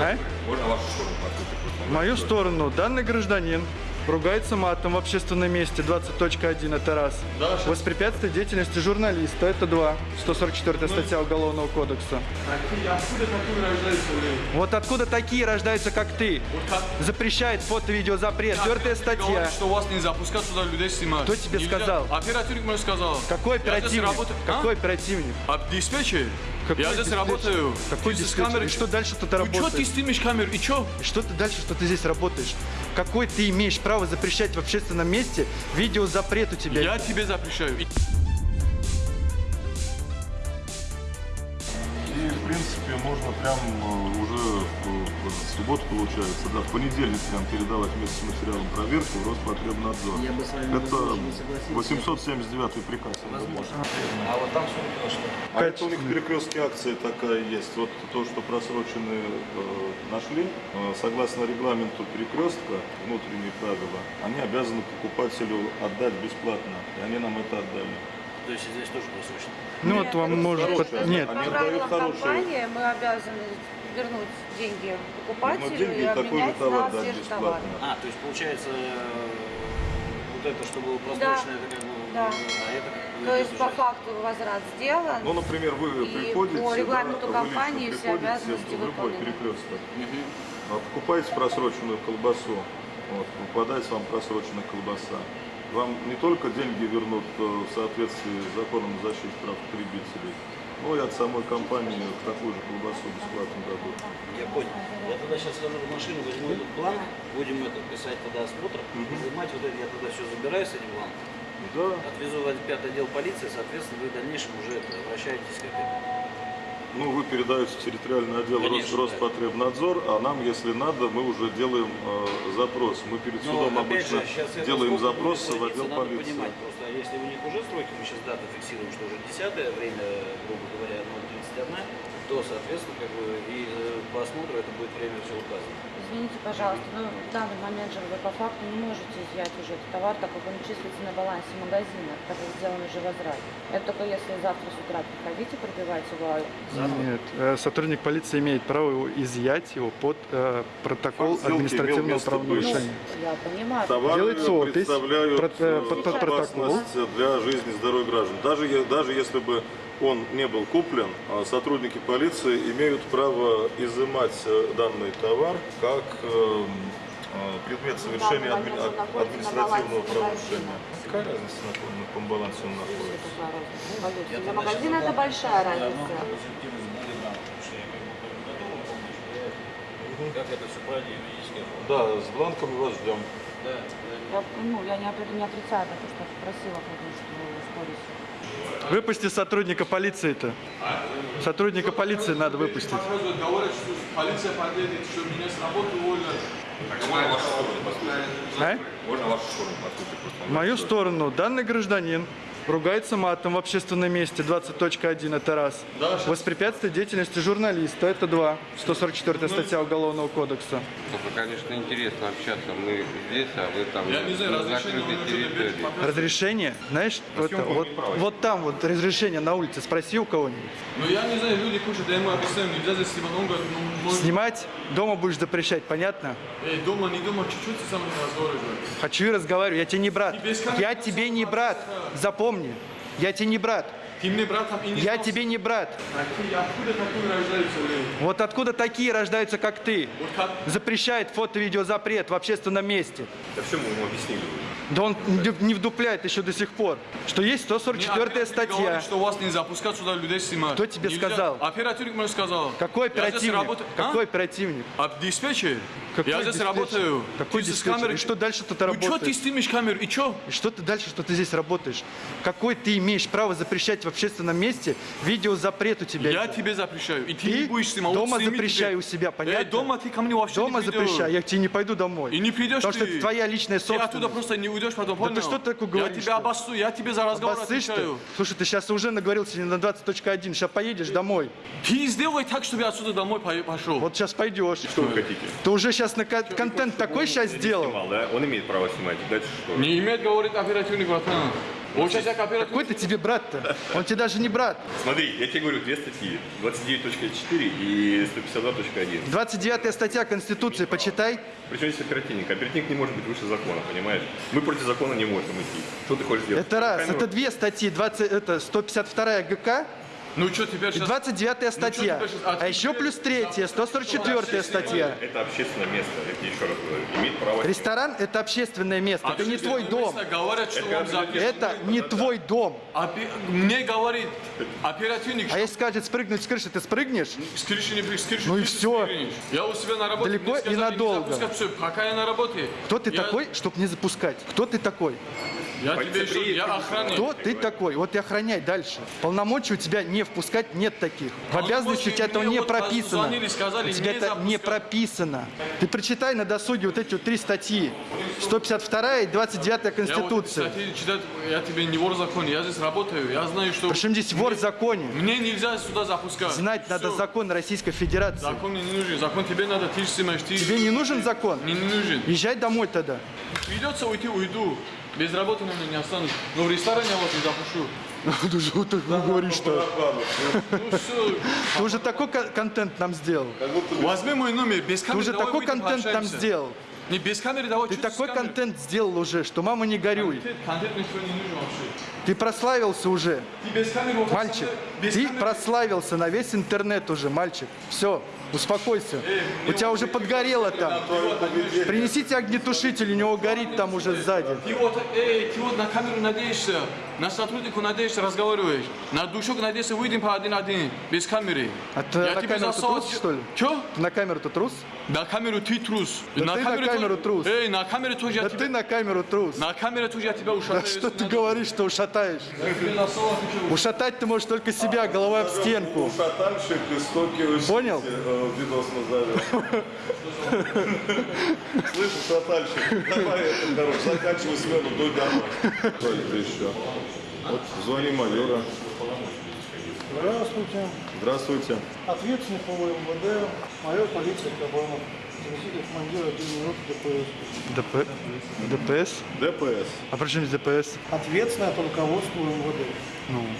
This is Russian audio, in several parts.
А? Можно вашу сторону? В мою сторону данный гражданин ругается матом в общественном месте 20.1 это раз. Да. Воспрепятствие деятельности журналиста это два. 144 статья Уголовного кодекса. Откуда такой рождается, блин? Вот откуда такие рождаются, как ты? Вот как? Запрещает фото-видеозапрет. Четвертая статья. Говорит, что вас не запускать сюда людей снимать. Кто тебе Нельзя. сказал? Оперативник мне сказал. Какой оперативник? работаю. А? Какой оперативник? А диспетчер? Какой я здесь диспетчер? работаю. Какой Ты камерой- И что дальше-то ты Ну что ты работаешь? снимешь камеру? И что? И что ты дальше, что ты здесь работаешь? Какой ты имеешь право запрещать в общественном месте видеозапрет у тебя? Я тебе запрещаю. И- И, в принципе, можно прям э, субботу, получается, да, в понедельник прям передавать вместе с материалом проверки в Роспотребнадзор. Я бы с вами Это не согласился. 879 приказ. Возможно. А вот там что? А это у них перекрестки акции такая есть. Вот то, что просроченные э, нашли, э, согласно регламенту перекрестка, внутренние правила, они обязаны покупателю отдать бесплатно. И они нам это отдали. То есть здесь тоже просрочено. Ну вот вам может... хорошие, под- Нет, они По дают правилам хорошие. компании мы обязаны вернуть деньги покупателю Вернуть деньги и же обменять товар на дать свежий товар. бесплатно. А, то есть получается э, вот это, что было просрочено, это как бы... Да. А это как То есть по факту возврат сделан. Ну, например, вы И приходите, по регламенту да, компании все обязанности в любой выполнены. перекресток. А Покупаете просроченную колбасу, вот, попадается вам просроченная колбаса. Вам не только деньги вернут э, в соответствии с законом о защите прав потребителей, но и от самой компании такую же колбасу бесплатно дадут. Я понял. Я тогда сейчас схожу в машину, возьму этот бланк, будем это писать тогда осмотр, изымать вот это, я тогда все забираю с этим бланком, Да, отвезу в пятый отдел полиции, соответственно, вы в дальнейшем уже это, обращаетесь к этому. Ну вы передаете в территориальный отдел Конечно, Рос- Роспотребнадзор, а нам, если надо, мы уже делаем э, запрос. Мы перед Но, судом опять обычно же, делаем запрос в отдел надо полиции. понимать, просто если у них уже сроки, мы сейчас дату фиксируем, что уже 10 время, грубо говоря, 0.31, то, соответственно, как бы и э, по осмотру это будет время все указано. Извините, пожалуйста, но в данный момент же вы по факту не можете изъять уже этот товар, так как он числится на балансе магазина, так как сделан уже возврат. Это только если завтра с утра приходите, пробивать его. нет. Э, Сотрудник полиции имеет право его изъять его под э, протокол Факт административного правонарушения. Я понимаю. Товары Делается опись, представляют э, э, под- под протокол. опасность для жизни и здоровья граждан. Даже, даже если бы он не был куплен, а сотрудники полиции имеют право изымать э, данный товар как э, э, предмет совершения адми- административного правонарушения. Какая разница, на каком, на каком балансе он находится? Для магазина это большая разница. Как это все правильно юридически Да, с бланками вас ждем. Я, ну, я не, не отрицаю, потому что просила, конечно, спорить. Выпусти сотрудника полиции-то. Сотрудника полиции надо выпустить. Полиция подъедет, что меня с работы уволят. Так, можно вашу сторону послушать? А? Можно вашу сторону послушать? В мою сторону данный гражданин ругается матом в общественном месте 20.1 это раз. Да. Воспрепятствие деятельности журналиста это два. 144 статья Уголовного кодекса. Только, конечно, интересно общаться. Мы здесь, а вы там Я не знаю, на разрешение территории. Разрешение, знаешь, вот, съемку вот, вот там вот разрешение на улице, спроси у кого-нибудь. Ну я не знаю, люди куча, да ему объясняем, нельзя здесь снимать. Он говорит, ну, может, Снимать дома будешь запрещать, понятно? эй, дома, не дома, чуть-чуть ты со мной разговариваешь. Хочу и разговариваю, я тебе не брат. Я тебе не брат, запомни. Я тебе не брат. И Я тебе не брат. Вот откуда такие рождаются, как ты? Запрещает фото-видеозапрет в общественном месте. Да все мы ему объяснили. Да он не- вдупляет еще до сих пор, что есть Мне 144 оперативник статья. говорит, что вас нельзя пускать сюда людей снимать. Кто тебе Нельзя. сказал? Оперативник мне сказал. Какой оперативник? работаю- А? Какой оперативник? А диспетчер? Какой я здесь диспетчер? работаю. Какой Ты диспетчер? камеры- И что дальше-то ты Ну что ты работаешь? снимешь камеру? И что? И что ты дальше, что ты здесь работаешь? Какой ты имеешь право запрещать общественном месте видеозапрет у тебя? Я тебе запрещаю. И ты, Ты не будешь снимать. дома сними запрещай тебе. у себя, понятно? Э, дома ты ко мне вообще Дома не придешь. запрещай, я к тебе не пойду домой. И не придешь Потому что ты. это твоя личная Ты собственность. оттуда просто не уйдешь потом, Да ты понял? что такое говоришь, Я что? тебя обоссу, я тебе за разговор Обоссышь ты? отвечаю. Слушай, ты сейчас уже наговорил сегодня на 20.1, сейчас поедешь домой. Ты сделай так, чтобы я отсюда домой по- пошел. Вот сейчас пойдешь. Что вы хотите? Ты уже сейчас на ко- контент такой сейчас сделал. Снимал, да? Он имеет право снимать. Дальше что? Не имеет, говорит оперативник, братан. Сейчас как оператор. Какой ты тебе брат-то? Он тебе даже не брат. Смотри, я тебе говорю, две статьи. 29.4 и 152.1. 29 статья Конституции, почитай. Причем здесь оперативник. Оперативник не может быть выше закона, понимаешь? Мы против закона не можем идти. Что ты хочешь сделать? Это раз. Камеру? Это две статьи. 20, это 152 ГК Ну что теперь и сейчас? 29 статья. теперь щас- А еще плюс третья, 144 статья. Это общественное место, я тебе еще раз говорю. Имеет право... Ресторан – это общественное место, это не твой дом. Говорят, что вам запрещено. Это не твой дом. Опе- Мне говорит оперативник, А если скажет спрыгнуть с крыши, ты спрыгнешь? с крыши не с крыши Ну и всё. спрыгнешь. Я у себя на работе. Далеко и сказали, не надолго. запускать. Пока я на работе. Кто ты Я- такой, чтобы не запускать? Кто ты такой? Я тебе еще, я ты охранник. Кто ты такой? Вот и охраняй дальше. Полномочий у тебя не впускать нет таких. В обязанности у тебя этого не вот прописано. У тебя это не прописано. Ты прочитай на досуге вот эти вот три статьи. 152 и 29 Я вот, Конституции. кстати, читать, я тебе не вор в законе, я здесь работаю, я знаю, что... Причем здесь вор в законе? Мне нельзя сюда запускать. Знать надо закон Российской Федерации. Закон мне не нужен, закон тебе надо, ты же снимаешь. Тебе не нужен закон? Мне не нужен. Езжай домой тогда. Придется уйти, уйду. Без работы на меня не останусь. Но в ресторане я вот не запущу. Ты же вот так говоришь-то. Ну все, Ты уже такой кон- контент нам сделал. возьми мой номер, без Ты камеры уже давай такой контент нам сделал. Без камеры, давай Ты такой камерой. контент сделал уже, что мама не горюй. Контент. Ты прославился уже. Ты без камеры Мальчик, без ты камеры- прославился на весь интернет уже, мальчик. Все, успокойся. У тебя уже подгорело там. Принесите огнетушитель, у него горит там уже сзади. Ты вот, эй, ты вот на камеру надеешься, на сотруднику надеешься, разговариваешь. На душок надеешься, выйдем по один-один, без камеры. А ты на камеру ты трус, что ли? Чё? Ты на камеру ты трус? На камеру ты трус. Да ты на камере камеру трус. Эй, на камере тоже я Да тебя... ты на камеру трус. На камере тоже я тебя ушатаю. Да что ты говоришь, что ушатаешь? Ушатать ты можешь только себя, головой об стенку. Токио Сити, Понял? э, видос назовем. Слышь, шатальщик, давай это, короче, заканчивай смену, дуй домой. Что это еще? Вот, звони майора. Здравствуйте. Здравствуйте. Ответственный по МВД, майор полиции Кабанов, командира ДПС. ДП... ДПС? ДПС. А при чем здесь ДПС? Ответственный от руководства МВД.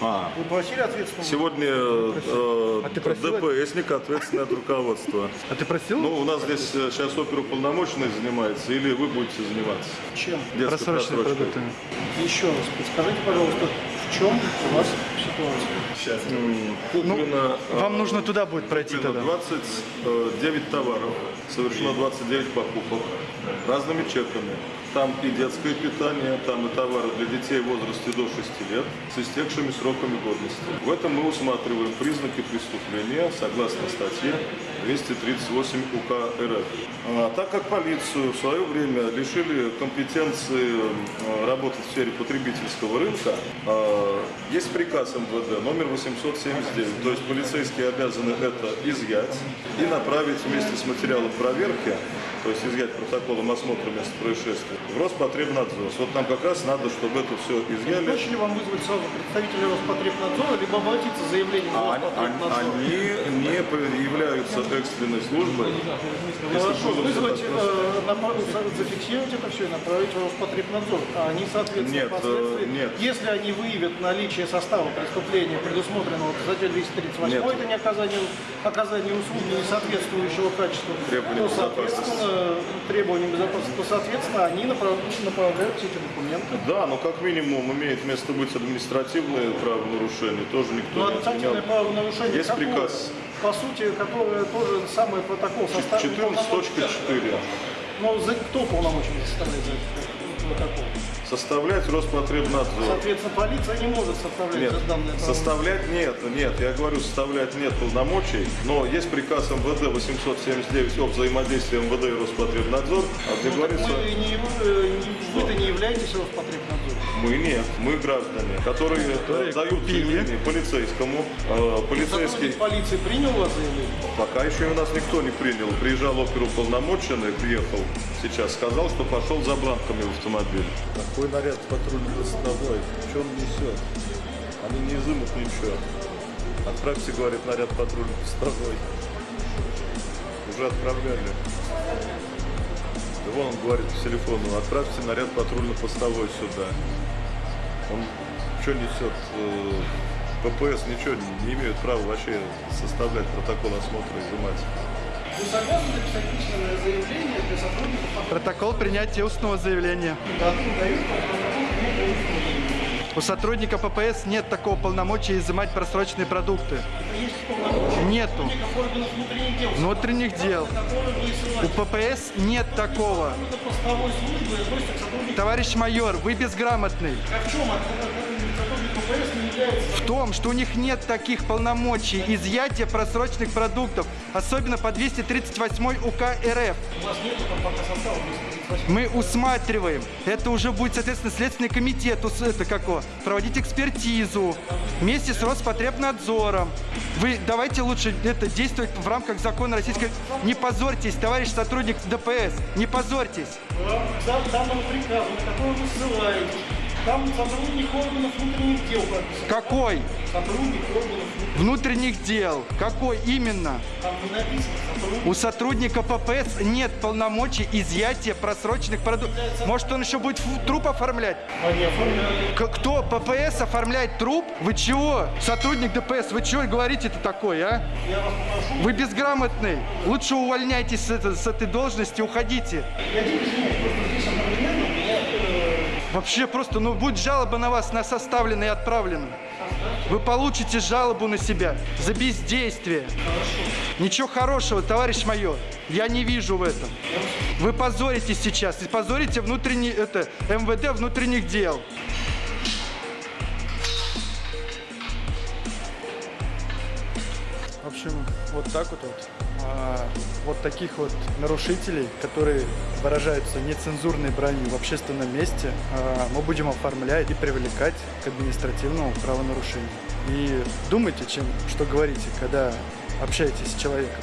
А, Вы просили ответственного? сегодня э, А ты просил ДПСник ответственный от руководства. А ты просил? Ну, у нас здесь э, сейчас оперуполномоченный занимается, или вы будете заниматься? Чем? Детской просрочкой. продуктами. Еще раз, подскажите, пожалуйста, в чем у вас ситуация? М, Ну, Куплено, э, вам нужно туда будет пройти Куплено тогда. 29 товаров, совершено 29 покупок разными чеками. Там и детское питание, там и товары для детей в возрасте до 6 лет с истекшими сроками годности. В этом мы усматриваем признаки преступления согласно статье 238 УК РФ. А, так как полицию в свое время лишили компетенции э, работать в сфере потребительского рынка, э, есть приказ МВД номер 879, то есть полицейские обязаны это изъять и направить вместе с материалом проверки, то есть изъять протоколом осмотра места происшествия, в Роспотребнадзор. Вот нам как раз надо, чтобы это все изъяли. Проще ли вам вызвать сразу представителя Роспотребнадзора, либо обратиться с заявлением А- они, Роспотребнадзор? они не являются экстренной службой. Хорошо, вызвать, э, зафиксировать это все и направить в Роспотребнадзор. А они, соответственно, Нет, э, впоследствии, нет. если они выявят наличие состава преступления, предусмотренного в статье 238, Нет. это не оказание, оказание услуги не соответствующего качеству, Требованиям то, соответственно, требованиям безопасности, то, соответственно, они направ- направляют все эти документы. Да, но как минимум имеет место быть административное правонарушение, тоже никто Но не отменял. административное правонарушение Есть какое? приказ По сути, которое тоже самый протокол составлен. 14.4. Но за, кто полномочен составлять за этот протокол? Составлять Роспотребнадзор. Соответственно, полиция не может составлять Нет, право. составлять нет, нет, я говорю, составлять нет полномочий, но есть приказ МВД 879 о взаимодействии МВД и Роспотребнадзор, а где Ну, говорится, мы не, э, не- вы-то не являетесь Роспотребнадзором. мы нет, мы граждане, которые, э, дают заявление полицейскому, э, полицейский, Сотрудник полиции принял у вас заявление? пока еще у нас никто не принял, приезжал оперуполномоченный, приехал сейчас, сказал, что пошел за бланками в автомобиль. Какой наряд патрульно-постовой? В чем несет? Они не изымут ничего. Отправьте, говорит, наряд патрульно-постовой. Уже отправляли. Да вон он говорит по телефону, отправьте наряд патрульно-постовой сюда. Он что несет? Э, ППС ничего не имеют права вообще составлять протокол осмотра и изымать. Вы согласны написать письменное заявление для сотрудников Протокол принятия устного заявления. У сотрудника ППС нет такого полномочия изымать просроченные продукты. Полномочия Нету. внутренних дел, У. ППС нет такого. Товарищ майор, вы безграмотный. А в чем В том, что у них нет таких полномочий изъятия просроченных продуктов, особенно по 238 УК РФ. У вас нету там пока состава 238. Мы усматриваем. Это уже будет, соответственно, Следственный комитет это како, проводить экспертизу вместе с Роспотребнадзором. Вы давайте лучше это действовать в рамках закона российской... Не позорьтесь, товарищ сотрудник ДПС, не позорьтесь. Вам данного приказа, на который вы ссылаетесь, там сотрудник органов внутренних дел прописан. Какой? Сотрудник органов внутренних дел. Какой именно? там не написано сотрудник. У сотрудника ППС нет полномочий изъятия просроченных продуктов. Может, он еще будет труп оформлять? Они оформляют. К- кто? ППС оформляет труп? Вы чего? Сотрудник ДПС, вы чего говорите-то такое, а? Я вас попрошу. Вы безграмотный. Лучше увольняйтесь с, это- с этой должности, уходите. Я дико извиняюсь, просто здесь одновременно Вообще просто, ну, будет жалоба на вас, на составлена и отправлена. Вы получите жалобу на себя за бездействие. Ничего хорошего, товарищ майор, я не вижу в этом. Вы позоритесь сейчас и позорите внутренний, это, МВД внутренних дел. Общем, вот так вот, вот. А, вот таких вот нарушителей, которые выражаются нецензурной бранью в общественном месте, а, мы будем оформлять и привлекать к административному правонарушению. И думайте, чем, что говорите, когда общаетесь с человеком.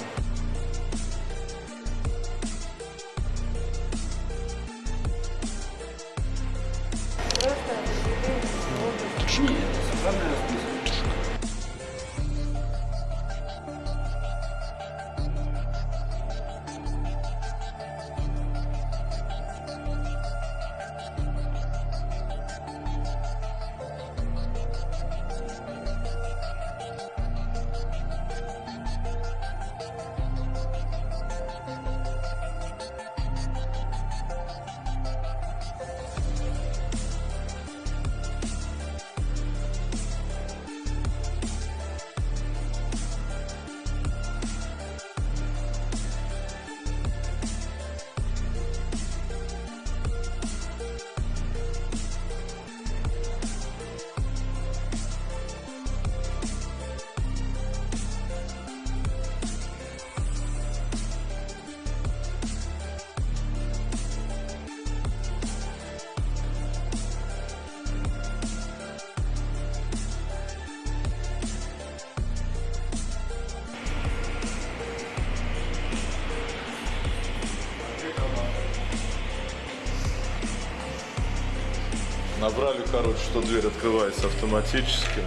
Набрали, короче, что дверь открывается автоматически.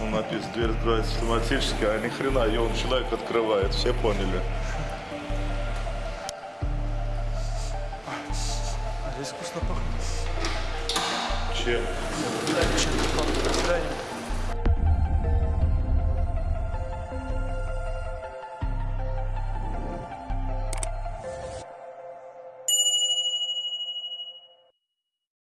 Ну, написано, дверь открывается автоматически, а ни хрена ее он человек открывает. Все поняли? Здесь вкусно пахнет. Чем?